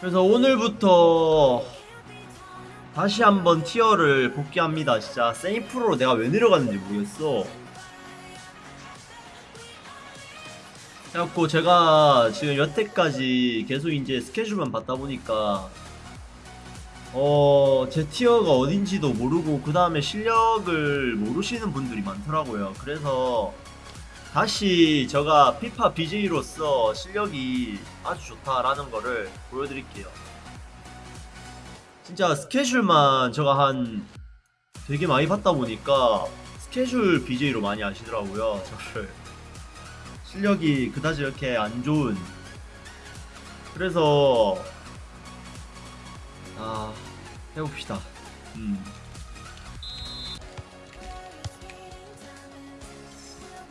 그래서 오늘부터 다시 한번 티어를 복귀합니다. 진짜 세이프로 내가 왜 내려갔는지 모르겠어. 그래갖고 제가 지금 여태까지 계속 이제 스케줄만 받다 보니까 어, 제 티어가 어딘지도 모르고 그 다음에 실력을 모르시는 분들이 많더라고요. 그래서 다시 제가 피파 BJ로서 실력이 아주 좋다라는 거를 보여드릴게요. 진짜 스케줄만 제가 한 되게 많이 받다 보니까 스케줄 BJ로 많이 아시더라고요. 저를. 실력이 그다지 이렇게 안 좋은. 그래서 아 해봅시다. 음.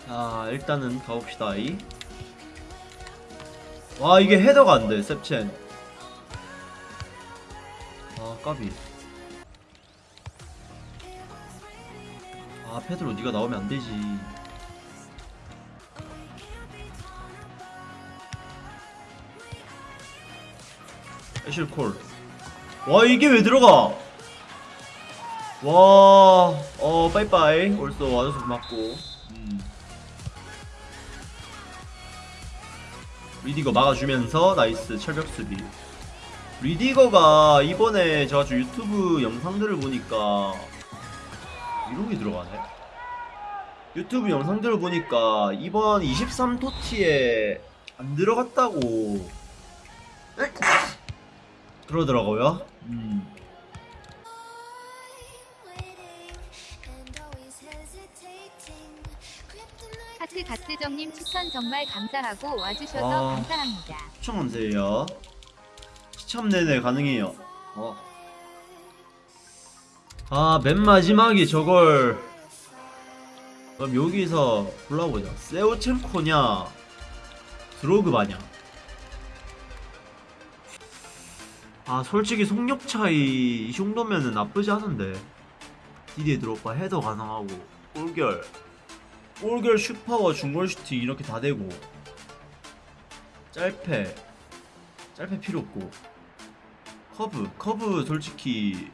자 일단은 가봅시다. 이. 와 이게 헤더가 안 돼. 셉첸. 아 까비. 아 페드로 네가 나오면 안 되지. 애슐콜. 와 이게 왜 들어가? 와, 어 빠이빠이. 올쏘 와줘서 고맙고. 리디거 막아주면서 nice 철벽 수비. 리디거가 이번에 제가 좀 유튜브 영상들을 보니까 게 들어가네. 유튜브 영상들을 보니까 이번 23TOTY에 안 들어갔다고 그러더라고요. 음. 하트 갓스정님 추천 정말 감사하고 와주셔서 아. 감사합니다. 추천 감사해요. 시참 내내 가능해요. 어. 아, 맨 마지막에 저걸. 그럼 여기서 골라보자. 세오첸코냐, 드로그바냐. 아, 솔직히 속력 차이 이 정도면은 나쁘지 않은데. 디디에 드롭바 헤더 가능하고, 골결. 골결 슈퍼와 중골 슈팅 이렇게 다 되고. 짧패. 짧패 필요 없고 커브 커브 솔직히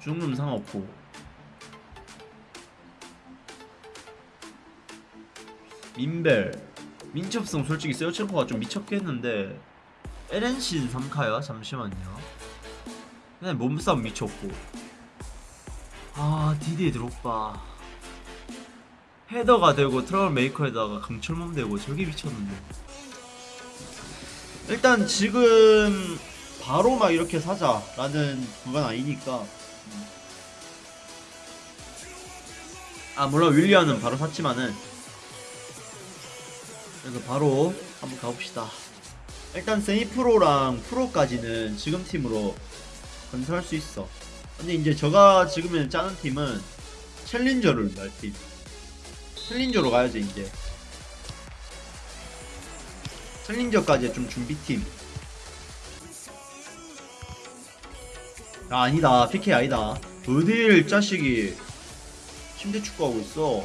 중름 상관없고 민벨 민첩성 솔직히 세오첸코가 좀 미쳤겠는데 에렌신 3카야 잠시만요 그냥 몸싸움 미쳤고 아 디디에 드롭바 헤더가 되고 트러블 메이커에다가 강철몸 되고 저게 미쳤는데. 일단 지금 바로 막 이렇게 사자라는 그건 아니니까. 아 물론 윌리안은 바로 샀지만은. 그래서 바로 한번 가봅시다. 일단 세미프로랑 프로까지는 지금 팀으로 건설할 수 있어. 근데 이제 제가 지금 짜는 팀은 챌린저를 날팀 챌린저로 가야지 이제. 챌린저까지 좀 준비팀. 아 아니다. PK 아니다. 어딜 자식이 침대 축구하고 있어?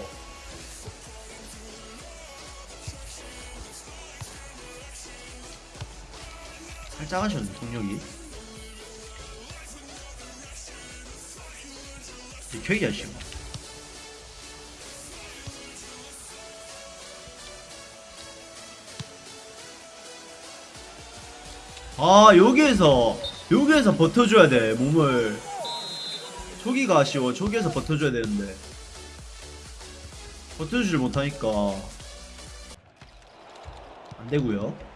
살짝 하셨네 동력이. 되게 자식 아 여기에서 여기에서 버텨줘야 돼 몸을. 저기가 아쉬워. 저기에서 버텨줘야 되는데. 버텨주질 못하니까. 안되고요.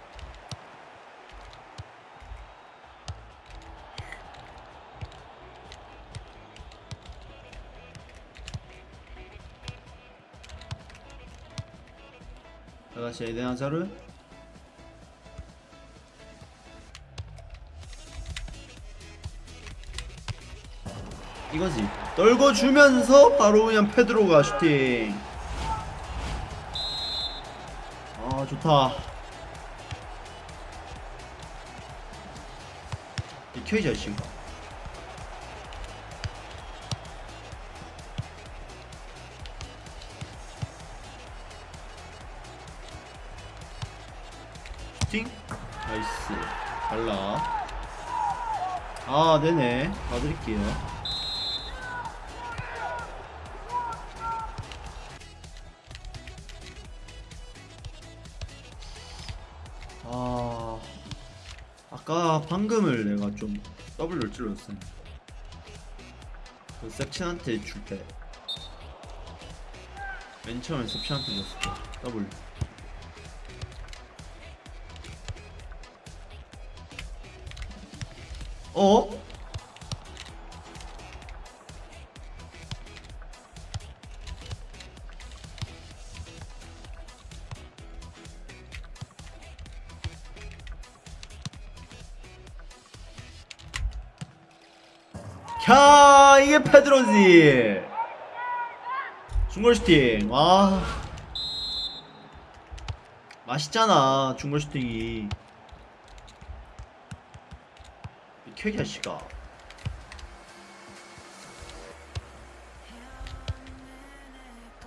다같이 에덴 하자르 이거지. 떨궈주면서 바로 그냥 페드로가 슈팅. 아 좋다. 이 켜이자 씨 슈팅 나이스. 잘라. 아 네네. 봐드릴게요 아 아까 방금을 내가 좀 W를 찔렀어 그 셉친한테 줄 때 맨 처음에 셉친한테 줬을 때 W. 어? 페드로지. 중골 슈팅. 와. 맛있잖아 중골 슈팅이. 이 자식아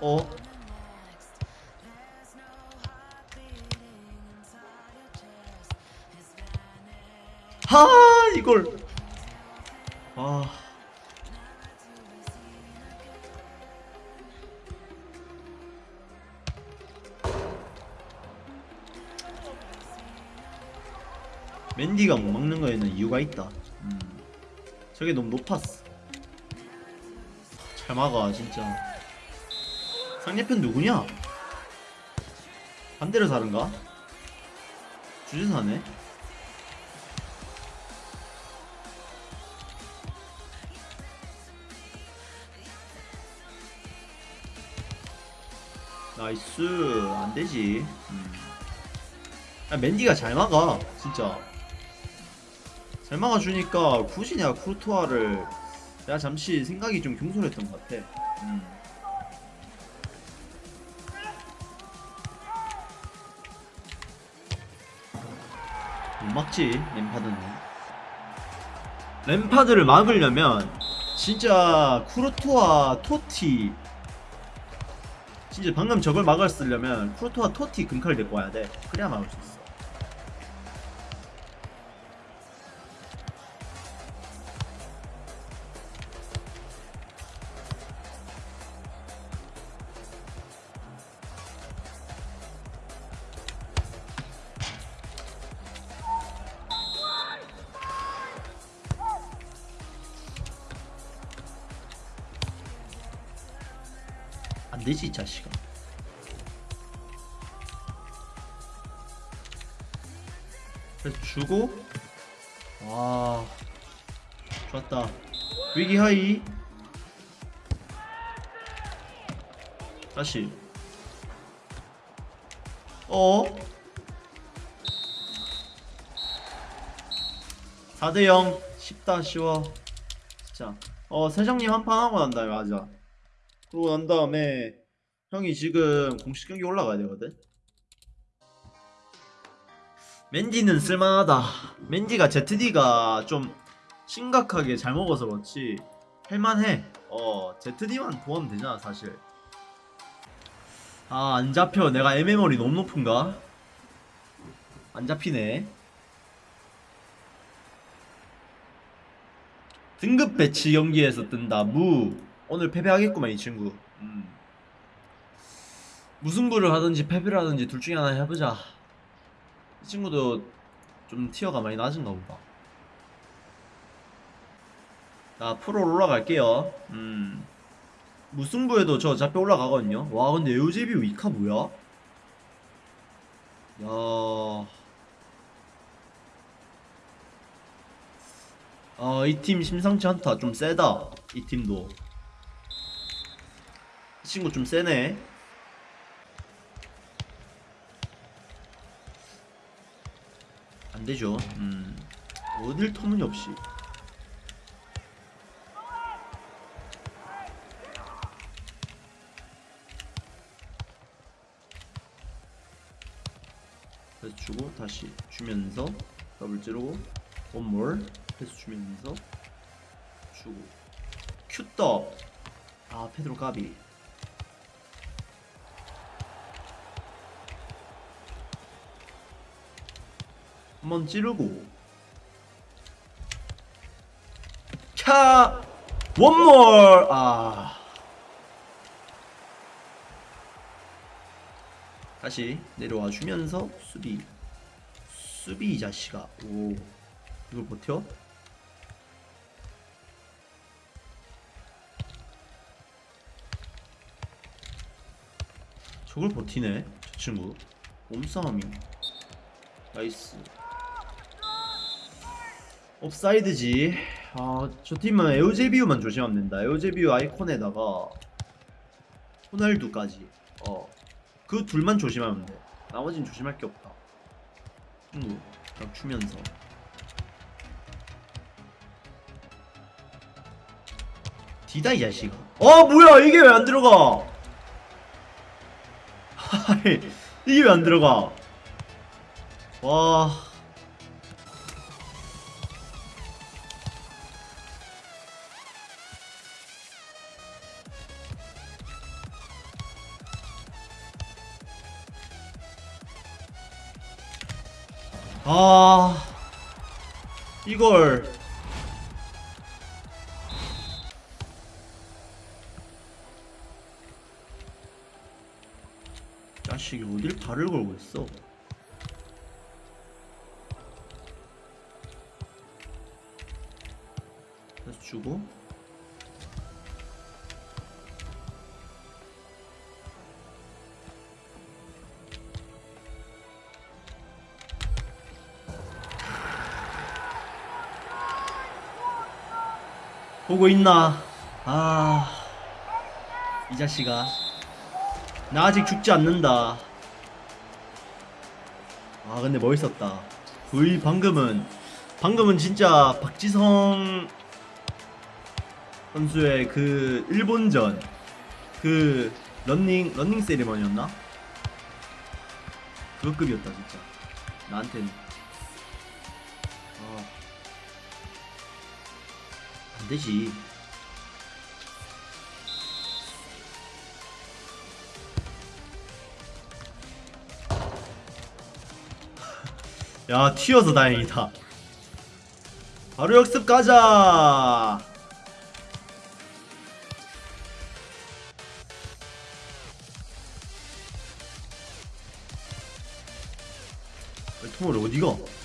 어? 하 이걸 이유가 있다. 음. 저게 너무 높았어. 잘 막아 진짜. 상대편 누구냐? 반대로 사는가? 주제사네. Nice 안 되지. 음. 아, 맨디가 잘 막아 진짜. 잘 막아주니까 굳이 내가 쿠르투아를 내가 잠시 생각이 좀 경솔했던 것 같아. 음. 못 막지 램파드는. 램파드를 막으려면 진짜 쿠르투아 토티 진짜 방금 저걸 막았으려면 쿠르투아 토티 금칼 데리고 와야 돼. 그래야 막을 수 있어. 안 되지 이 자식아. 그래서 주고 와 좋았다. 위기 하이. 다시. 어? 4대0 쉽다 쉬워. 진짜. 어 세정님 한 판 하고 난 다음에 하자 그러고 난 다음에 형이 지금 공식 경기 올라가야 되거든 맨디는 쓸만하다. 맨디가 ZD가 좀 심각하게 잘 먹어서 그렇지 할만해. 어 ZD만 도하면 되잖아 사실. 아 안 잡혀. 내가 MMR이 너무 높은가? 안 잡히네. 등급 배치 경기에서 뜬다. 무 오늘 패배하겠구만 이 친구. 음. 무승부를 하든지 패배를 하든지 둘 중에 하나 해보자. 이 친구도 좀 티어가 많이 낮은가 보다. 나 프로 올라갈게요. 음. 무승부에도 저 잡혀 올라가거든요. 와, 근데 에우제비 위카 뭐야? 야. 아, 이 팀 심상치 않다. 좀 세다. 이 팀도. 이 친구 좀 세네. 안 되죠. 음. 어딜 터무니없이. 패스 주고 다시 주면서 더블 찌르고 one more 패스 주면서 주고 큐떡 아 페드로 까비 한번 찌르고. 차 one more 아. 다시 내려와 주면서 수비. 수비 이 자식아. 오. 이걸 버텨? 저걸 버티네 저 친구. 몸싸움이. Nice 옵사이드지. 아 저 팀은 에우제비우만 조심하면 된다. 에우제비우 아이콘에다가 호날두까지. 어그 둘만 조심하면 돼. 나머진 조심할 게 없다. 친구 딱 추면서. 디다 이 자식아. 어 뭐야 이게 왜 안 들어가? 이게 왜 안 들어가? 와 이걸. 자식이 어딜 발을 걸고 있어? 주고 보고 있나? 아, 이 자식아. 나 아직 죽지 않는다. 아, 근데 멋있었다. 거의 방금은, 방금은 진짜 박지성 선수의 그 일본전, 그 런닝, 런닝 세리머니였나? 그 급이었다, 진짜. 나한테는. 되지. 야, 튀어서 다행이다. 바로 역습 가자. 통을 어디가?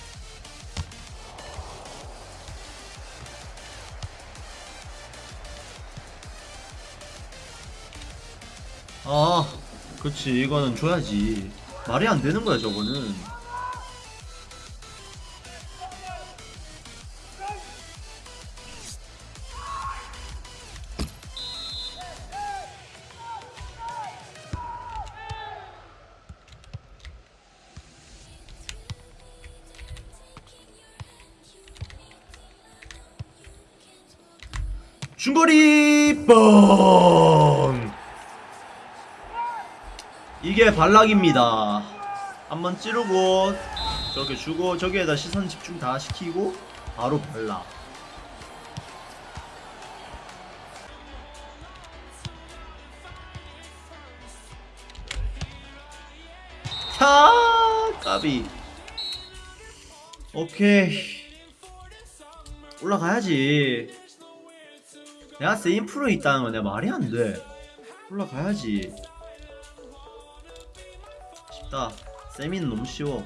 그렇지. 이거는 줘야지. 말이 안 되는 거야, 저거는. 중거리 뻥 이게 발락입니다. 한번 찌르고 저렇게 주고 저기에다 시선 집중 다 시키고 바로 발락. 차 까비. 오케이. 올라가야지. 내가 세인 프로 있다는 건 내가 말이 안 돼. 올라가야지. 쉽다. 세미는 너무 쉬워.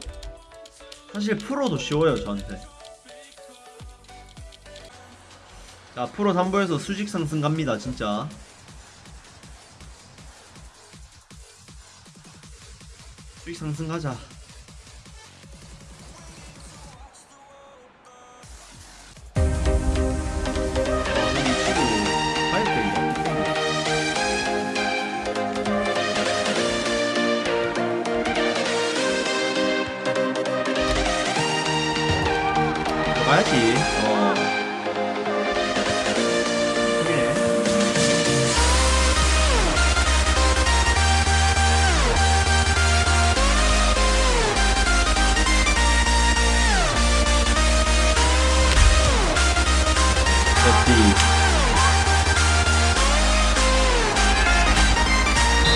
사실 프로도 쉬워요, 저한테. 자, 프로 3부에서 수직 상승 갑니다, 진짜. 수직 상승 가자. 가야지. 어.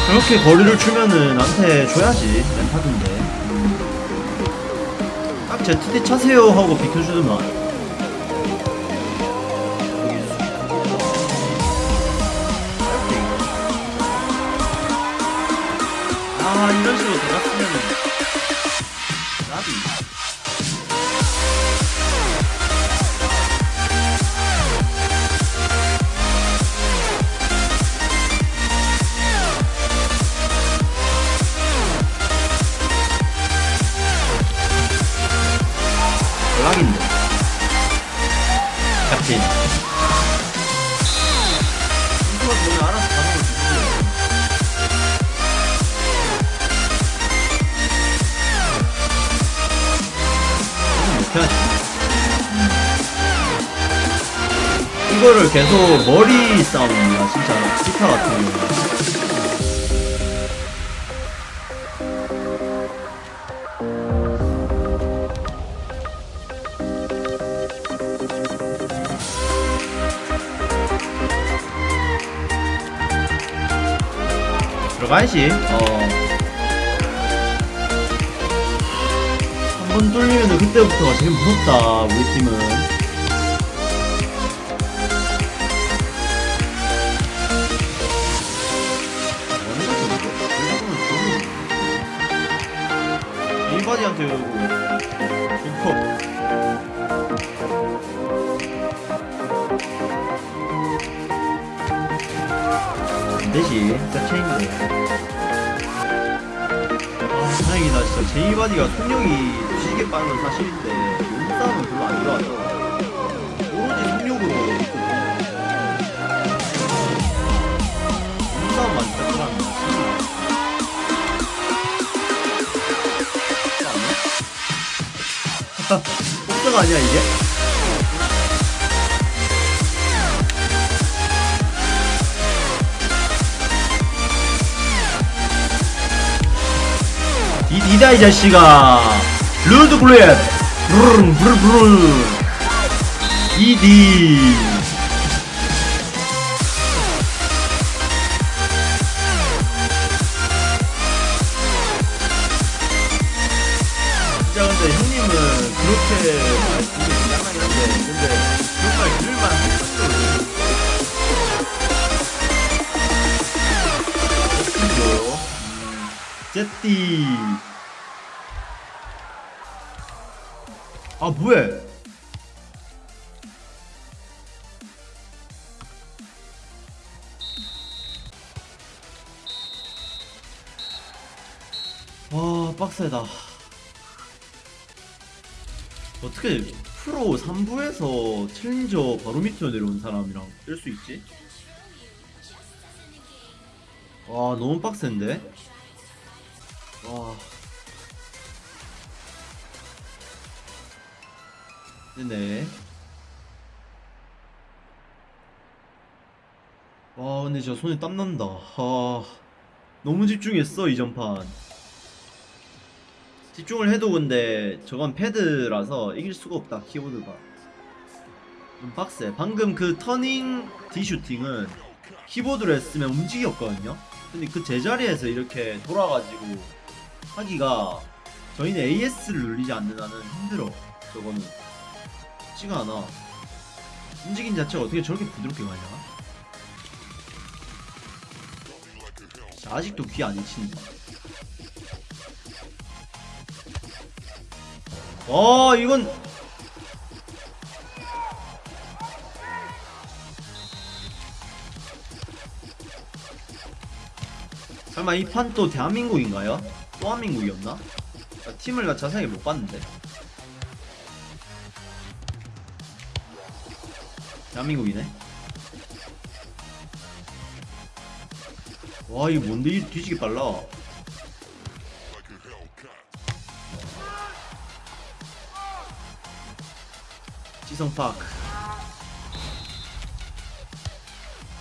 그렇게 거리를 주면은 나한테 줘야지 렌타인데 딱 ZD 차세요 하고 비켜주더만 하지. 이거를 계속 머리 싸움이야 진짜 기타 같은 경우 들어가야지 어. 뚫리면 그때부터가 제일 무섭다 우리 팀은. 일바디한테 좋고 안되지. 진짜 체인데 아 다행이다 진짜. 제이바디가 속력이 복사가 아니야 이게? 이 니다 이 자식아. 루드 블렛 브르릉 브르브르 이디 3부에서 챌린저 바로 밑으로 내려온 사람이랑 뜰 수 있지? 와 너무 빡센데? 와. 네네. 와 근데 저 손에 땀난다. 아. 너무 집중했어 이 전판. 집중을 해도 근데 저건 패드라서 이길 수가 없다 키보드가 좀 빡세. 방금 그 터닝 디슈팅은 키보드로 했으면 움직였거든요. 근데 그 제자리에서 이렇게 돌아가지고 하기가 저희는 AS를 눌리지 않는 한은 힘들어. 저거는. 쉽지가 않아. 움직임 자체가 어떻게 저렇게 부드럽게 가냐? 자, 아직도 귀안 잊힌다 어 이건 설마 이 판 또 대한민국인가요? 또 한민국이었나? 나 팀을 나 자세하게 못 봤는데. 대한민국이네. 와 이거 뭔데? 이 뒤지게 빨라. 지성파크.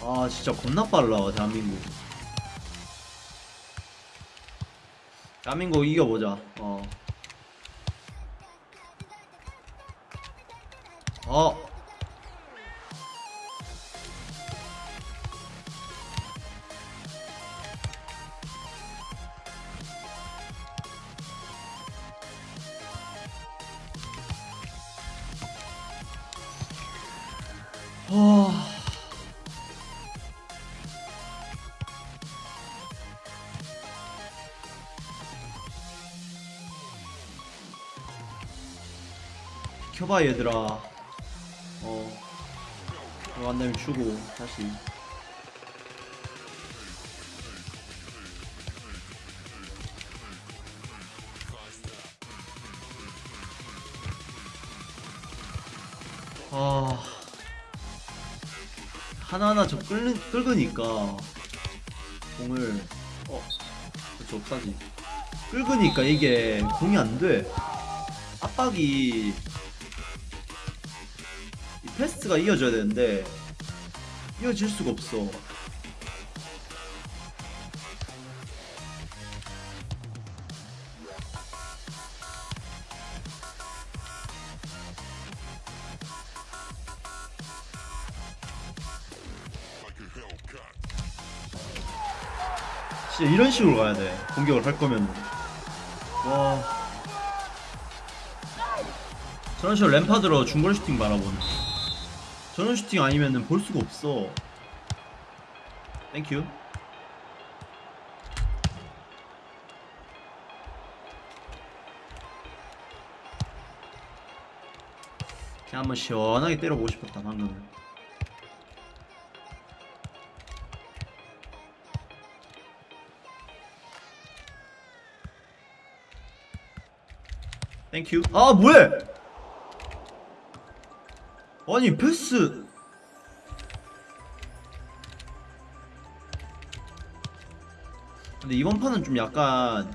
아 진짜 겁나 빨라 대한민국 대한민국 이겨보자 어 어. 켜봐 얘들아. 어. 들어간 주고 다시. 아. 하나하나 저 끌는, 끌으니까. 공을 어 그쵸 없다지 끌으니까 이게 공이 안돼. 압박이 이 패스가 이어져야 되는데 이어질 수가 없어. 진짜 이런 식으로 가야 돼. 공격을 할 거면 와. 저런 식으로 램파드로 중거리 슈팅 바라보는 저런 슈팅 아니면은 볼 수가 없어. Thank you 그냥 한번 시원하게 때려보고 싶었다 방금은 Thank you 아 뭐해 아니 패스. 근데 이번 판은 좀 약간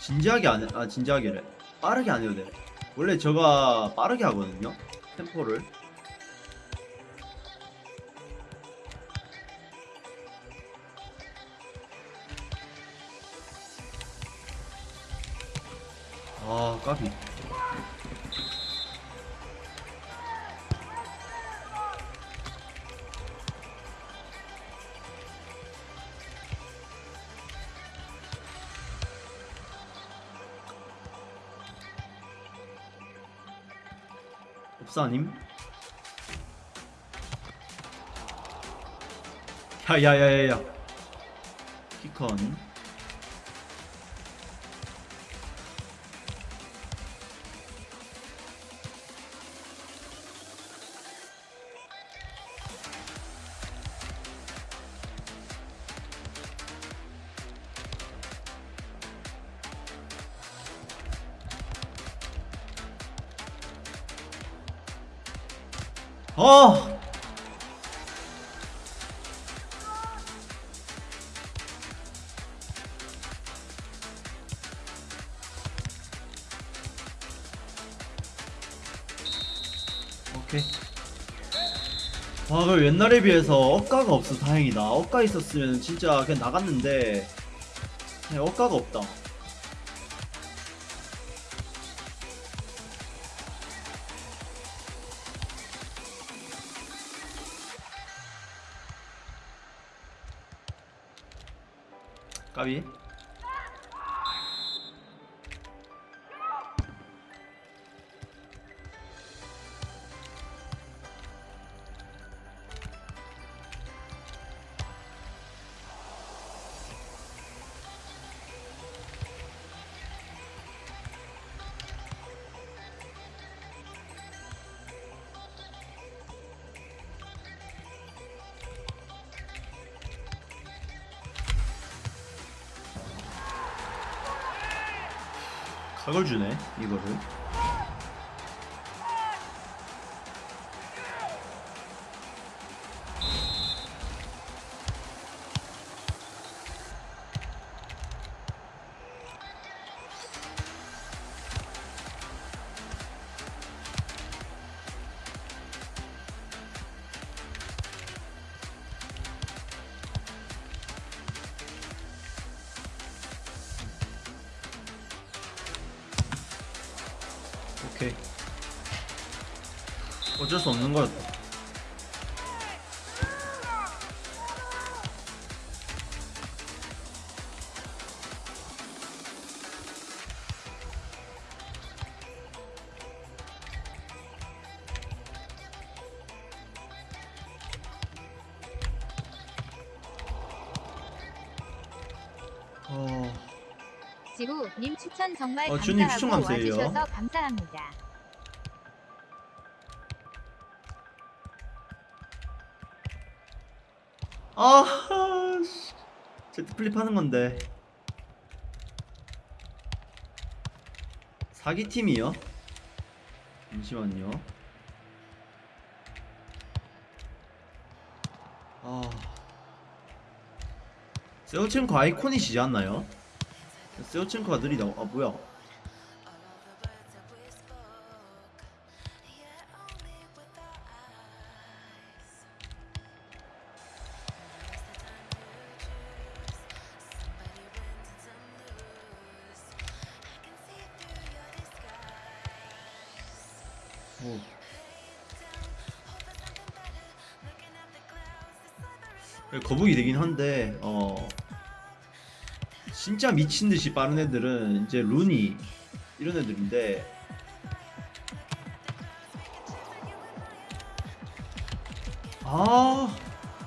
진지하게 안 해, 아 진지하게래 빠르게 안 해도 돼. 원래 저가 빠르게 하거든요 템포를. 아 까비 없사님? 야야야야야 키컨 옛날에 비해서 억가가 없어 다행이다. 억가 있었으면 진짜 그냥 나갔는데 그냥 억가가 없다. 까비. 각을 주네 이거를. 어쩔 수 없는 거였다. 어... 박지우님 추천 정말 어, 주님 추천 감사하고 감사해요. 와주셔서 감사합니다. 아, 씨. Z flip 하는 건데. 사기 팀이요? 잠시만요. 아, 셰우첸코 아이콘이시지 않나요? 셰우첸코가 느리다고? 아 뭐야? 거북이 되긴 한데 어 진짜 미친 듯이 빠른 애들은 이제 루니 이런 애들인데 아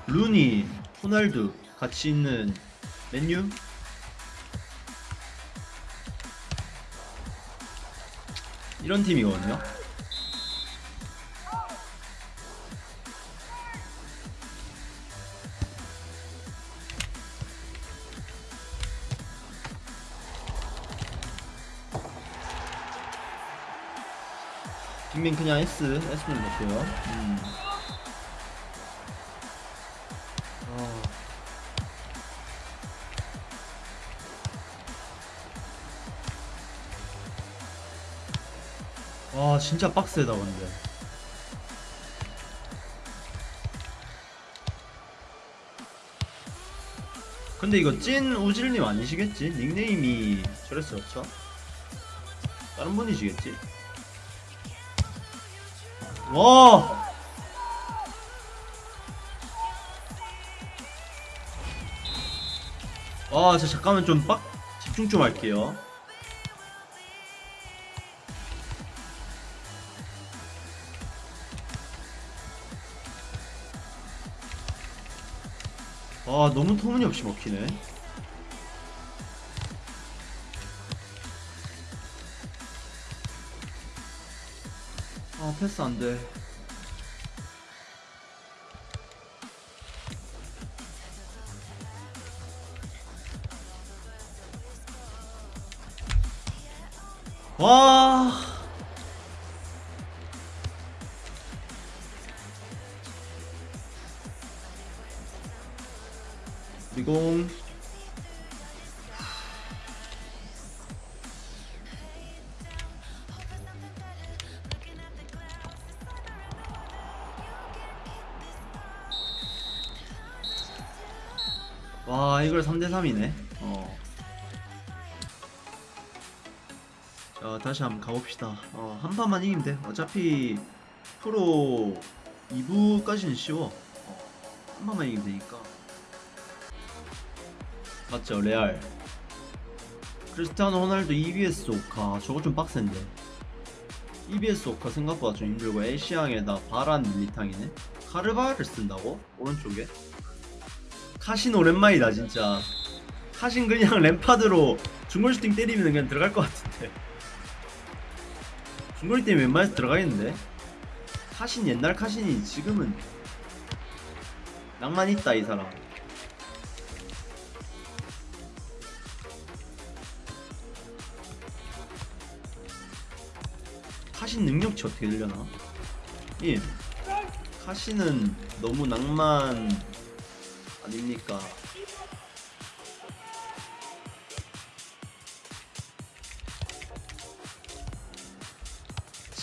루니 호날두 같이 있는 맨유 이런 팀이거든요. 그냥 S S 눌렀고요. 음. 아. 와 진짜 빡세다 근데. 근데 이거 찐 우질님 아니시겠지? 닉네임이 저랬어 그렇죠? 다른 분이시겠지? 와! 와, 저 잠깐만 좀 빡 집중 좀 할게요. 와, 너무 터무니없이 먹히네. 아, 패스 13이네. 어. 자 다시 한번 가봅시다. 어, 한 판만 이기면 돼. 어차피 프로 2부까지는 쉬워. 어, 한 판만 이기면 되니까. 맞죠 레알. 크리스티아노 호날두 EBS 오카. 저거 좀 빡센데. EBS 오카 생각보다 좀 힘들고 에시앙에다 바란 밀리탕이네. 카르바를 쓴다고? 오른쪽에? 카신 오랜만이다 진짜. 카신 그냥 램파드로 중거리 슈팅 때리면 그냥 들어갈 것 같은데 중거리 때문에 웬만해서 들어가겠는데 카신 옛날 카신이 지금은 낭만 있다 이 사람 카신 능력치 어떻게 되려나? 예 카신은 너무 낭만 아닙니까?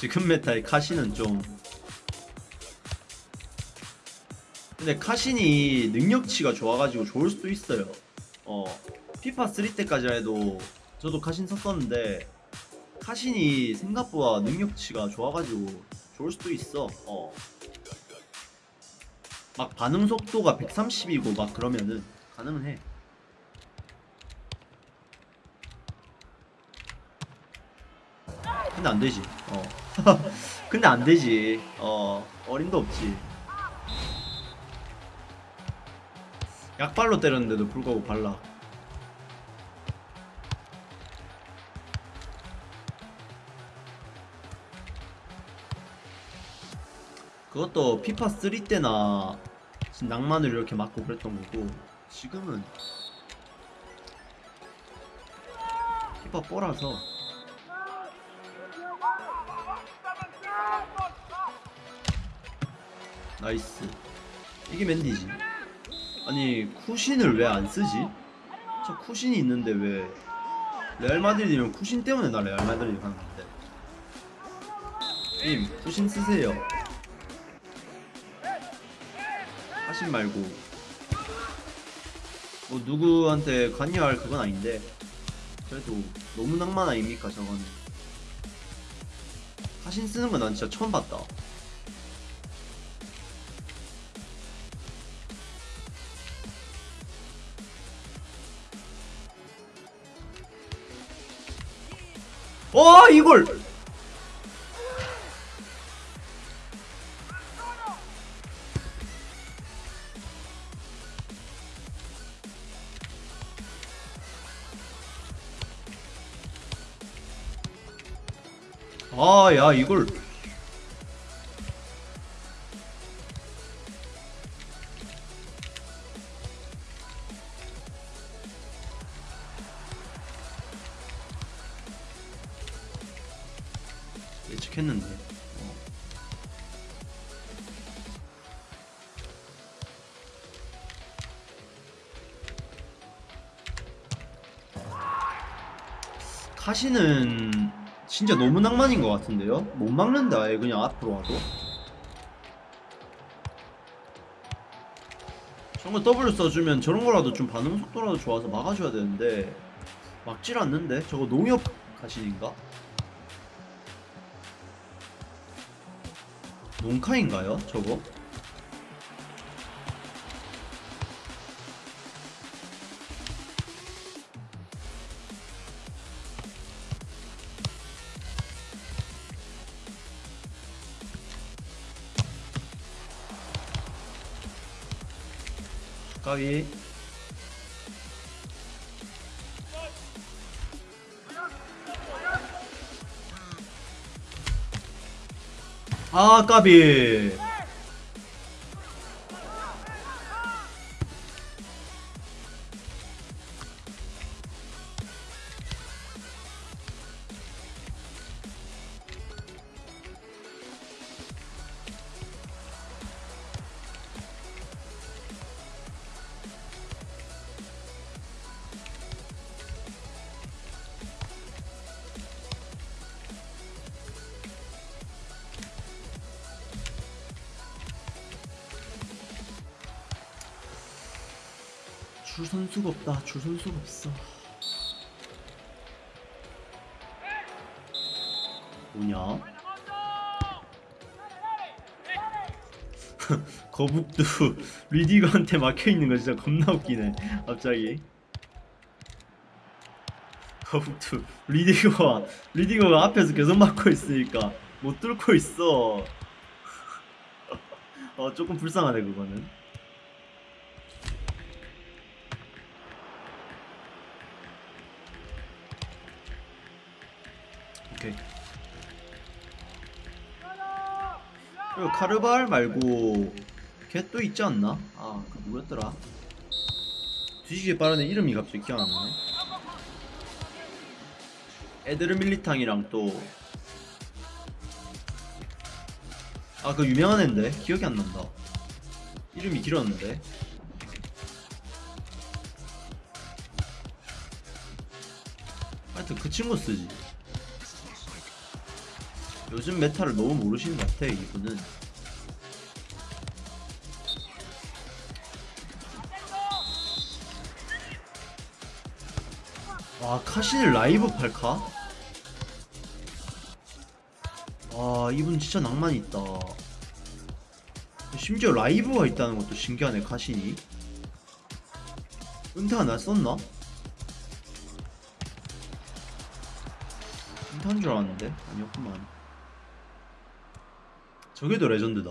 지금 메타의 카신은 좀 근데 카신이 능력치가 좋아가지고 좋을 수도 있어요 어 피파 3 때까지 해도 저도 카신 썼었는데 카신이 생각보다 능력치가 좋아가지고 좋을 수도 있어 어 막 반응 속도가 130이고 막 그러면은 가능은 해. 근데 안 되지. 어. 근데 안 되지. 어, 어림도 없지. 약발로 때렸는데도 불구하고 발라. 그것도 피파 3 때나 낭만을 이렇게 맞고 그랬던 거고 지금은 피파 뽀라서 Nice. 이게 맨디지 아니 쿠신을 왜 안 쓰지? 저 쿠신이 있는데 왜 레알 마드리드면 쿠신 때문에 나 레알 마드리드 가는 건데. 님 쿠신 쓰세요. 카신 말고. 뭐 누구한테 관여할 그건 아닌데. 그래도 너무 낭만 아닙니까 저거는? 하신 쓰는 건 난 진짜 처음 봤다 어 이걸. 아 야 이걸 카시는 진짜 너무 낭만인 것 같은데요? 못 막는다 아예 그냥 앞으로 와도 저런 거 W 써주면 저런 거라도 좀 반응 속도라도 좋아서 막아줘야 되는데 막질 않는데? 저거 농협 가신인가? 농카인가요? 저거? 가위 아 까비 없다 줄 선수가 없어. 뭐냐? 거북도 리디거한테 막혀있는 거 진짜 겁나 웃기네 갑자기. 거북도 리디거가 리디거가 앞에서 계속 막고 있으니까 못 뚫고 있어. 어 조금 불쌍하네 그거는 그리고 카르발 말고 걔 또 있지 않나? 아, 그 누구였더라? 뒤지게 애 이름이 갑자기 기억 안 나네. 에드르 밀리탕이랑 또 아, 그 유명한 애인데 기억이 안 난다. 이름이 길었는데. 하여튼 그 친구 쓰지. 요즘 meta를 너무 모르시는 것 같아 이분은. 와 카신을 라이브 8카? 와 이분 진짜 낭만 있다. 심지어 라이브가 있다는 것도 신기하네 카신이. 은퇴 안 했었나? 은퇴한 줄 알았는데? 아니었구만 저게 더 레전드다.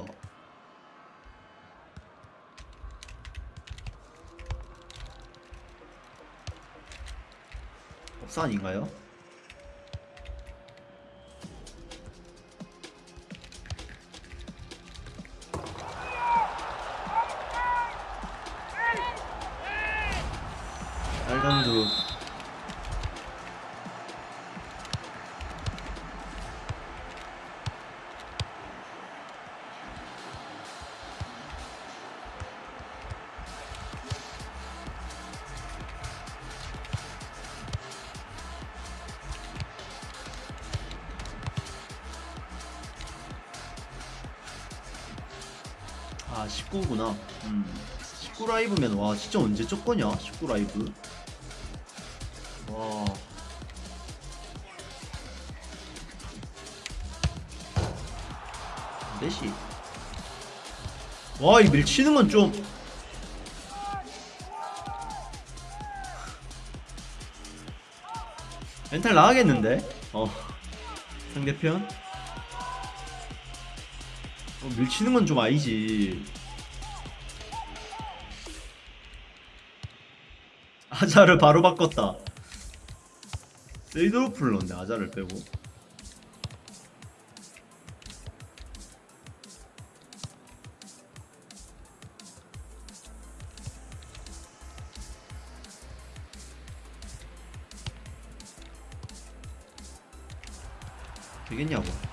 법사 아닌가요? 19 라이브면 와 진짜 언제 쫓거냐? 19 라이브. 와. 내시. 와이 밀치는 건 좀. 멘탈 나가겠는데? 어. 상대편? 어, 밀치는 건 좀 아니지 아자를 바로 바꿨다. 넣었네 아자를 빼고. 되겠냐고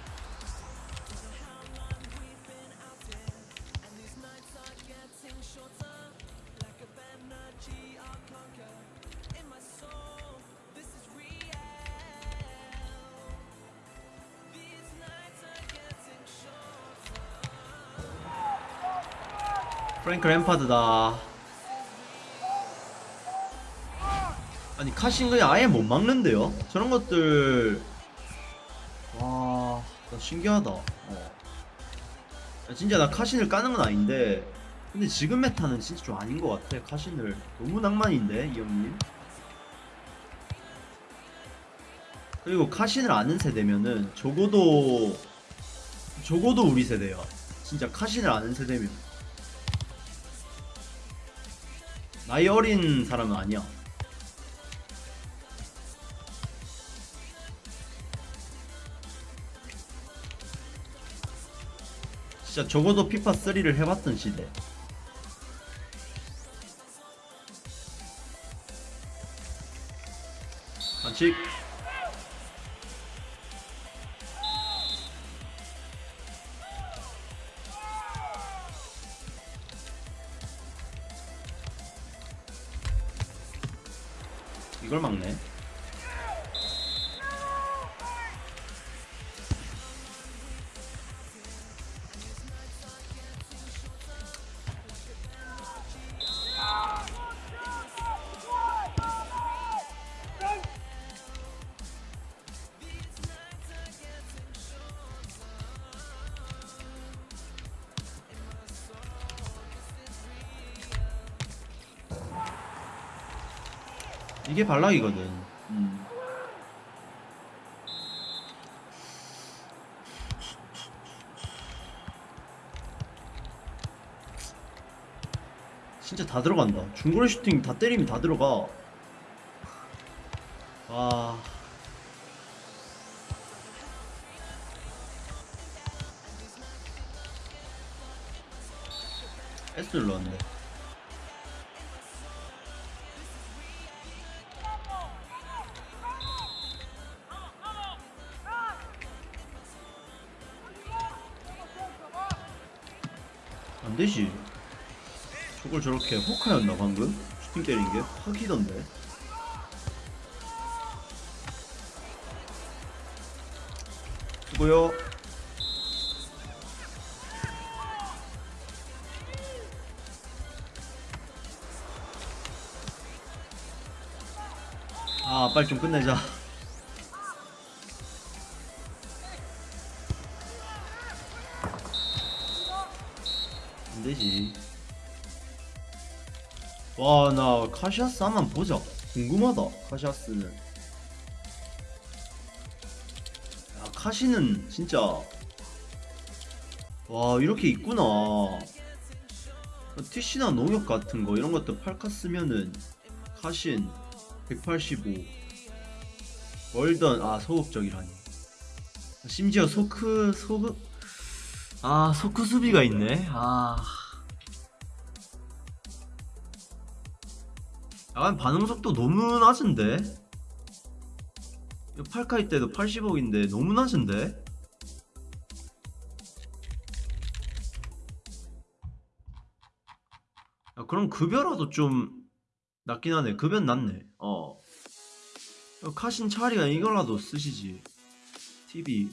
프랭크 램파드다 아니 카신 그냥 아예 못 막는데요? 저런 것들 와, 나 신기하다. 어. 야, 진짜 나 카신을 까는 건 아닌데, 근데 지금 메타는 진짜 좀 아닌 것 같아. 카신을 너무 낭만인데 이 형님. 그리고 카신을 아는 세대면은 적어도 적어도 우리 세대야. 진짜 카신을 아는 세대면 나이 어린 사람은 아니야. 진짜 적어도 피파 3를 해봤던 시대. 반칙. 이걸 막네. 이게 발락이거든. 음. 진짜 다 들어간다. 중거리 슈팅 다 때리면 다 들어가. 안 되지. 저걸 저렇게 호카였나 방금? 슈팅 때린 게 확이던데. 수고요. 아, 빨리 좀 끝내자. 카시아스 한번 보자. 궁금하다, 카시아스는. 야, 카시는 진짜. 와, 이렇게 있구나. 티시나 농협 같은 거, 이런 것도 팔카 쓰면은, 카신 185. 월던, 아, 소극적이라니. 심지어 소크, 소극, 아, 소크 수비가 있네. 아. 약간 반응 속도 너무 낮은데? 이거 8카이 때도 80억인데 너무 낮은데? 야, 그럼 급여라도 좀 낮긴 하네. 급여는 낮네. 어. 야, 카신 차리가 이거라도 쓰시지. TV.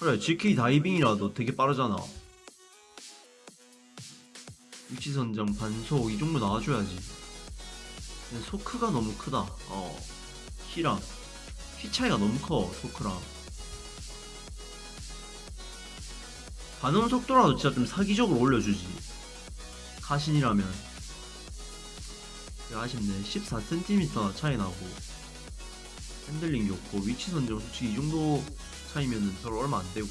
그래, GK 다이빙이라도 되게 빠르잖아. 위치 선정, 반속 이 정도 나와줘야지. 소크가 너무 크다. 어. 키랑 키 차이가 너무 커. 소크랑. 반응 속도라도 진짜 좀 사기적으로 올려주지. 카신이라면. 그게 아쉽네. 14cm 차이 나고. 핸들링 좋고 위치 선정 솔직히 이 정도 차이면은 별로 얼마 안 되고.